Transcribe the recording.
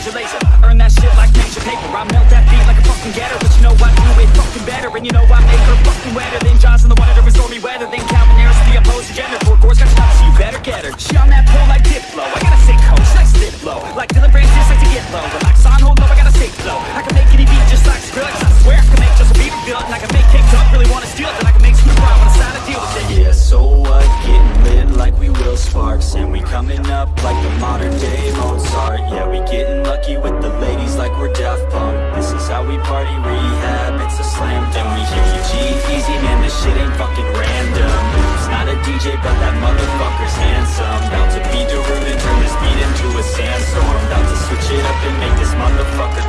Major Lazer Earn that shit like major paper. I melt that beat like a fucking getter But you know I do it fucking better. And you know I make her fucking wetter Than in the water during stormy weather Than Calvin Harris the opposing gender. Four gore's got stops, so you better get her. She on that pole like Diplo. I got a sick hoe, she slip flow Like Dillon Francis, like to get low. Relax on, hold low, I got a sick flow. I can make any beat just like Skrillex. I swear I can make Justin Bieber feel it And I can make TikTok really wanna steal it Then I can make Snoop Dogg wanna sign a deal with it Yeah, so what? Getting lit like we will. Sparks And we coming up like we party rehab, it's a slam Then we hear you G-Eazy, man, this shit ain't fucking random. Who's not a DJ, but that motherfucker's handsome. About to be Darude and turn this beat into a sandstorm. About to switch it up and make this motherfucker